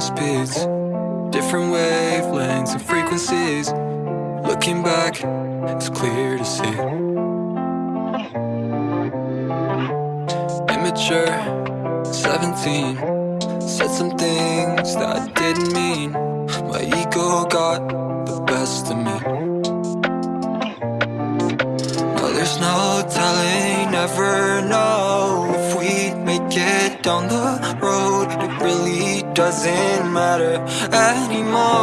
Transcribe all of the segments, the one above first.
speeds Different wavelengths and frequencies. Looking back, it's clear to see. Immature, 17 Said some things that I didn't mean. My ego got the best of me. Now there's no telling, never down the road It really doesn't matter anymore.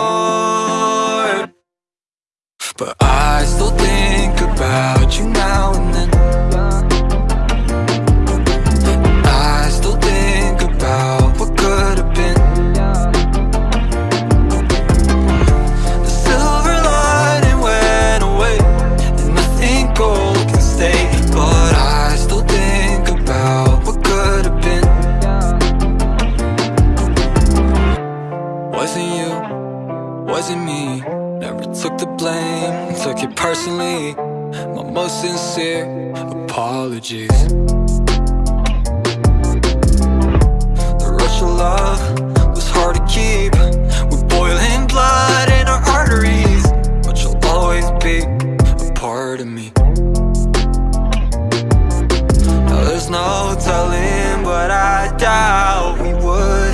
But I still think about you now wasn't me. Never took the blame, took it personally. My most sincere apologies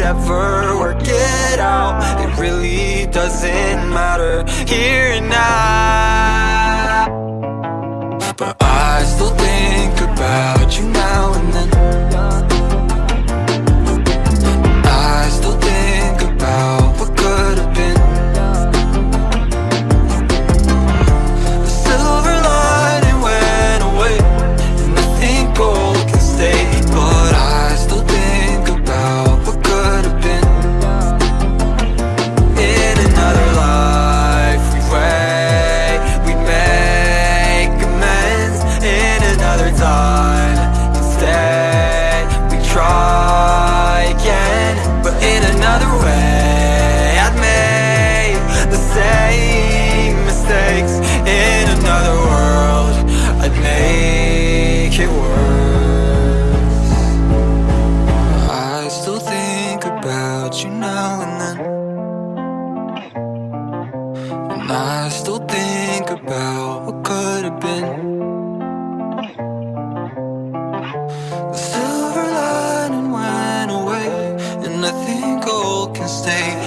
ever work it out. It really doesn't matter. Here and now I still think about what could have been. The silver lining went away And nothing gold can stay I think about what could